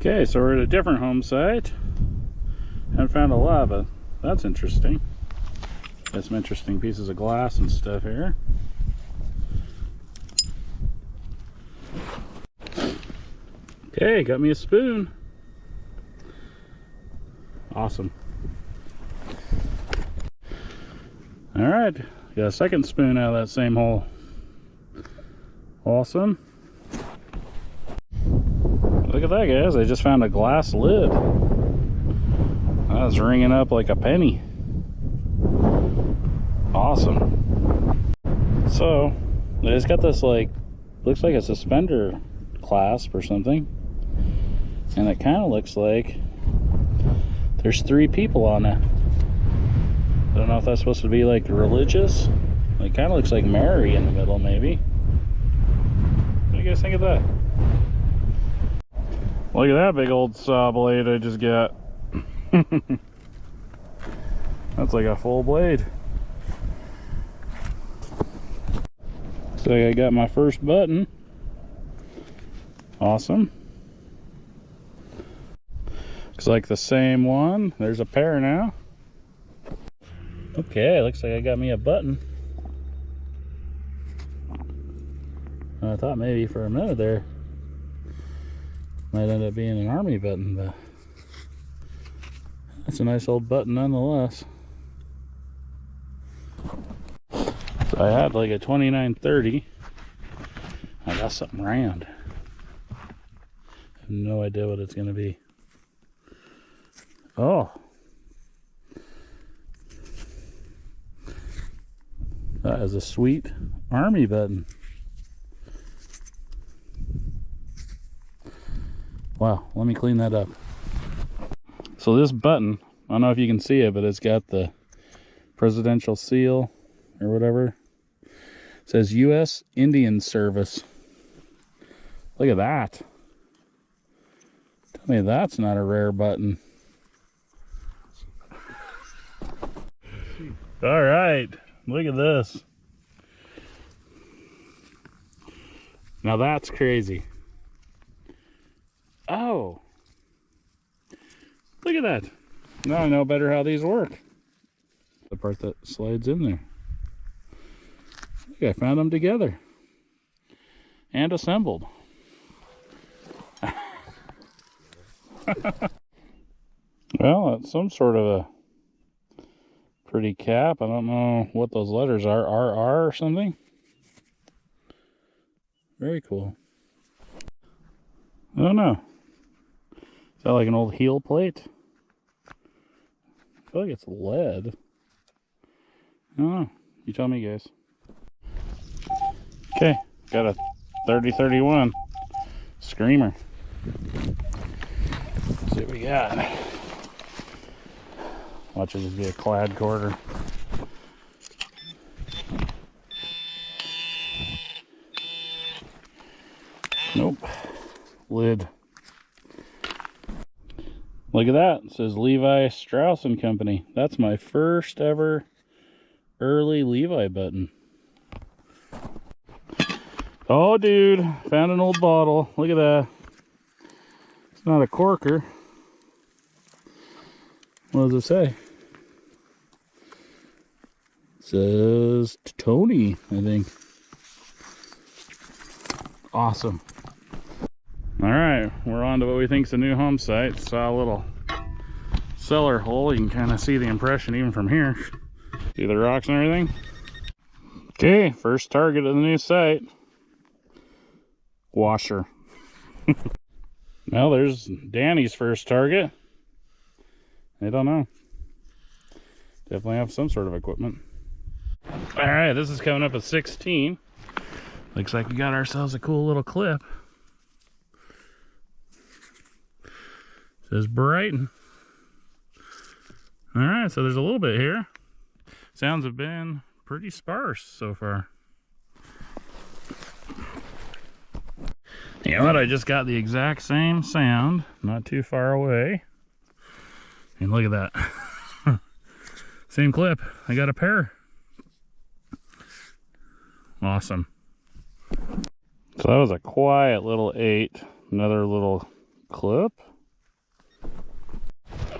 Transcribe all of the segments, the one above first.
Okay, so we're at a different home site and found a lava. That's interesting. Got some interesting pieces of glass and stuff here. Okay, got me a spoon. Awesome. All right, got a second spoon out of that same hole. Awesome. Look at that, guys. I just found a glass lid. That's ringing up like a penny. Awesome. So, it's got this like, looks like a suspender clasp or something. And it kind of looks like there's three people on it. I don't know if that's supposed to be like religious. It kind of looks like Mary in the middle, maybe. What do you guys think of that? Look at that big old saw blade I just got. That's like a full blade. So I got my first button. Awesome. Looks like the same one. There's a pair now. Okay, looks like I got me a button. I thought maybe for a minute there might end up being an army button, but that's a nice old button nonetheless. So I had like a 2930. I got something round. I have no idea what it's gonna be. Oh. That is a sweet army button. Wow, let me clean that up. So this button, I don't know if you can see it, but it's got the presidential seal or whatever. It says U.S. Indian Service. Look at that. Tell me that's not a rare button. All right, look at this. Now that's crazy. Oh. Look at that. Now I know better how these work. The part that slides in there. Look, I found them together. And assembled. well, it's some sort of a pretty cap. I don't know what those letters are. RR or something? Very cool. I don't know. Is that like an old heel plate? I feel like it's lead. I don't know. You tell me, guys. Okay, got a 3031 Screamer. Let's see what we got. Watch it be a clad quarter. Nope. Lid. Look at that. It says Levi Strauss and Company. That's my first ever early Levi button. Oh, dude. Found an old bottle. Look at that. It's not a corker. What does it say? It says Tony, I think. Awesome. We're on to what we think is a new home site. Saw a little cellar hole. You can kind of see the impression even from here. See the rocks and everything? Okay, first target of the new site. Washer. well, there's Danny's first target. I don't know. Definitely have some sort of equipment. All right, this is coming up at 16. Looks like we got ourselves a cool little clip. Says Brighton. All right, so there's a little bit here. Sounds have been pretty sparse so far. You know what? I just got the exact same sound, not too far away. And look at that. same clip. I got a pair. Awesome. So that was a quiet little eight. Another little clip.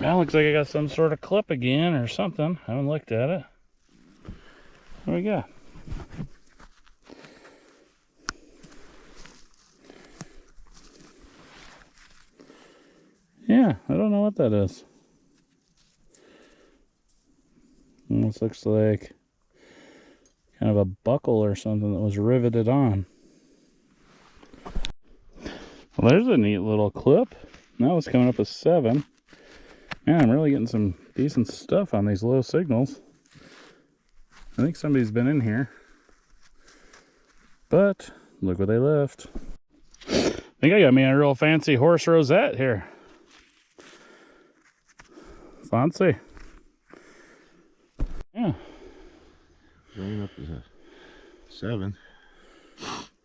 That looks like I got some sort of clip again or something. I haven't looked at it. Do we got? Yeah, I don't know what that is. Almost looks like kind of a buckle or something that was riveted on. Well, there's a neat little clip. Now it's coming up a seven. Man, I'm really getting some decent stuff on these low signals. I think somebody's been in here. But look what they left. I think I got me a real fancy horse rosette here. Fancy. Yeah, Going up a seven.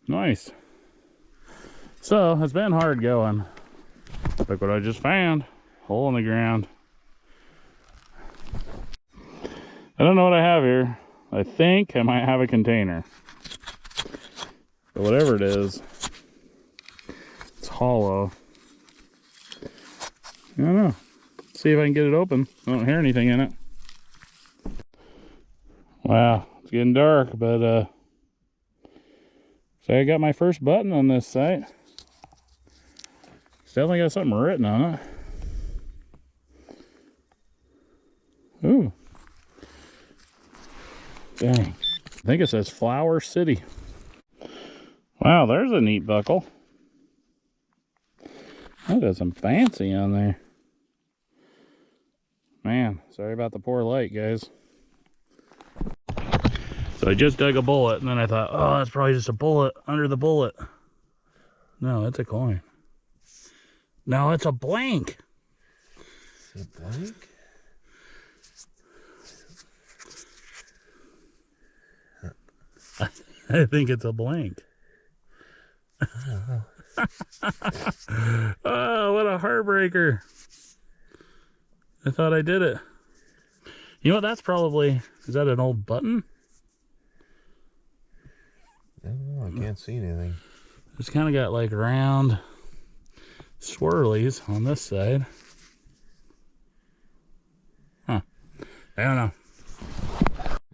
nice. So it's been hard going. Look what I just found. Hole in the ground. I don't know what I have here. I think I might have a container. But whatever it is, it's hollow. I don't know. See if I can get it open. I don't hear anything in it. Wow, it's getting dark, but uh so I got my first button on this site. It's definitely got something written on it. Ooh. Dang. I think it says Flower City. Wow, there's a neat buckle. That got some fancy on there. Man, sorry about the poor light, guys. So I just dug a bullet, and then I thought, oh, that's probably just a bullet under the bullet. No, that's a coin. No, it's a blank. Is it blank? I think it's a blank. oh, what a heartbreaker. I thought I did it. You know what? That's probably, is that an old button? I don't know. I can't see anything. It's kind of got like round swirlies on this side. Huh. I don't know.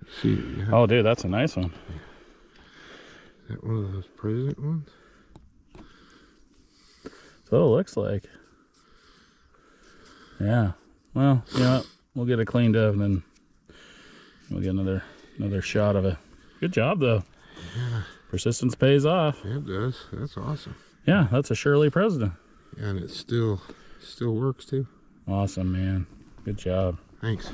Let's see. Yeah, Oh, dude, that's a nice one. That one of those president ones? That's what it looks like. Yeah. Well, you know? We'll get it cleaned up and then we'll get another another shot of it. Good job though. Yeah. Persistence pays off. Yeah, it does. That's awesome. Yeah, that's a Shirley President. Yeah, and it still still works too. Awesome, man. Good job. Thanks.